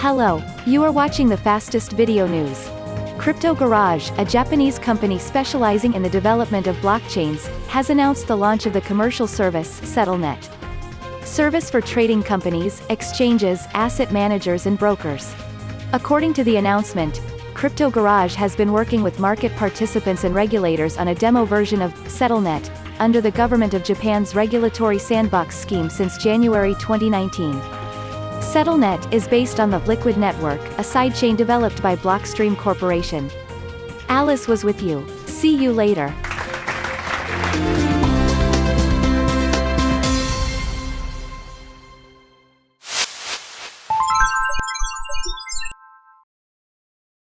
Hello, you are watching the fastest video news. Crypto Garage, a Japanese company specializing in the development of blockchains, has announced the launch of the commercial service, SettleNet. Service for trading companies, exchanges, asset managers and brokers. According to the announcement, Crypto Garage has been working with market participants and regulators on a demo version of SettleNet, under the Government of Japan's regulatory sandbox scheme since January 2019. SettleNet is based on the Liquid Network, a sidechain developed by Blockstream Corporation. Alice was with you. See you later.